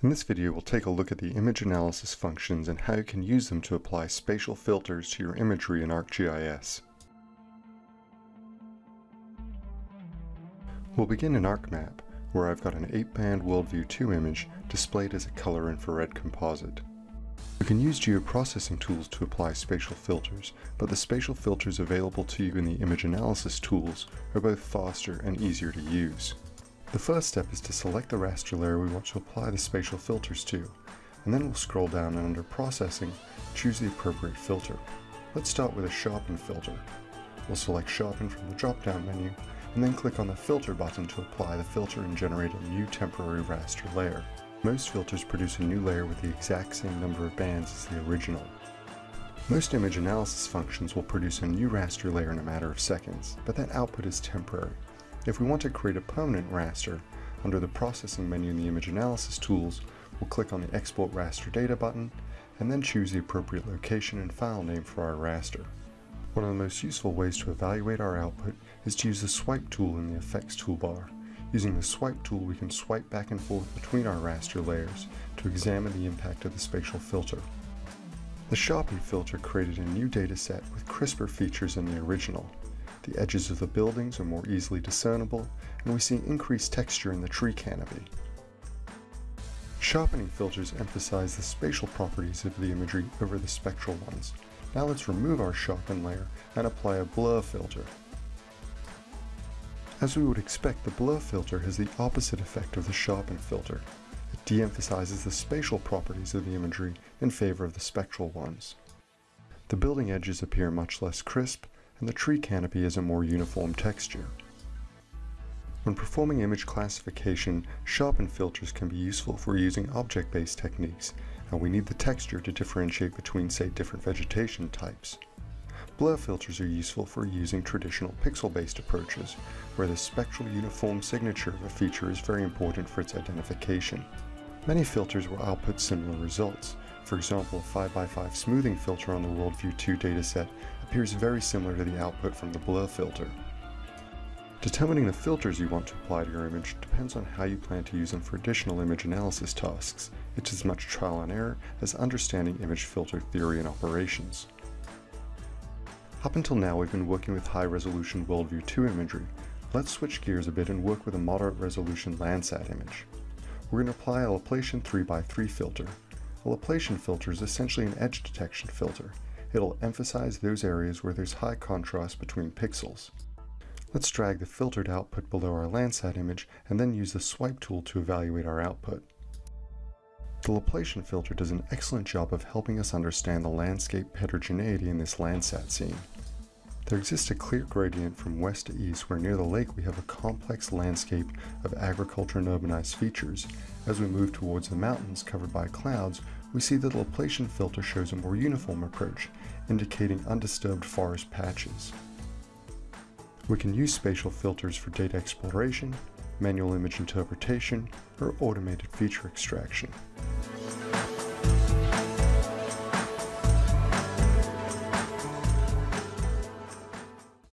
In this video, we'll take a look at the image analysis functions and how you can use them to apply spatial filters to your imagery in ArcGIS. We'll begin in ArcMap, where I've got an 8-band WorldView 2 image displayed as a color infrared composite. You can use geoprocessing tools to apply spatial filters, but the spatial filters available to you in the image analysis tools are both faster and easier to use. The first step is to select the raster layer we want to apply the spatial filters to, and then we'll scroll down and under Processing, choose the appropriate filter. Let's start with a Sharpen filter. We'll select Sharpen from the drop-down menu, and then click on the Filter button to apply the filter and generate a new temporary raster layer. Most filters produce a new layer with the exact same number of bands as the original. Most image analysis functions will produce a new raster layer in a matter of seconds, but that output is temporary, if we want to create a permanent raster, under the Processing menu in the Image Analysis tools, we'll click on the Export Raster Data button, and then choose the appropriate location and file name for our raster. One of the most useful ways to evaluate our output is to use the Swipe tool in the Effects toolbar. Using the Swipe tool, we can swipe back and forth between our raster layers to examine the impact of the spatial filter. The Sharpen filter created a new dataset with crisper features than the original, the edges of the buildings are more easily discernible, and we see increased texture in the tree canopy. Sharpening filters emphasize the spatial properties of the imagery over the spectral ones. Now let's remove our sharpen layer and apply a blur filter. As we would expect, the blur filter has the opposite effect of the sharpen filter. It de-emphasizes the spatial properties of the imagery in favor of the spectral ones. The building edges appear much less crisp, and the tree canopy has a more uniform texture. When performing image classification, sharpen filters can be useful for using object-based techniques, and we need the texture to differentiate between, say, different vegetation types. Blur filters are useful for using traditional pixel-based approaches, where the spectral uniform signature of a feature is very important for its identification. Many filters will output similar results. For example, a 5x5 smoothing filter on the WorldView 2 dataset appears very similar to the output from the blur filter. Determining the filters you want to apply to your image depends on how you plan to use them for additional image analysis tasks. It's as much trial and error as understanding image filter theory and operations. Up until now we've been working with high-resolution WorldView 2 imagery. Let's switch gears a bit and work with a moderate resolution Landsat image. We're going to apply a Laplacian 3x3 filter. A Laplacian filter is essentially an edge detection filter. It'll emphasize those areas where there's high contrast between pixels. Let's drag the filtered output below our Landsat image and then use the swipe tool to evaluate our output. The Laplacian filter does an excellent job of helping us understand the landscape heterogeneity in this Landsat scene. There exists a clear gradient from west to east where near the lake we have a complex landscape of agriculture and urbanized features. As we move towards the mountains covered by clouds, we see that the Laplacian filter shows a more uniform approach, indicating undisturbed forest patches. We can use spatial filters for data exploration, manual image interpretation, or automated feature extraction.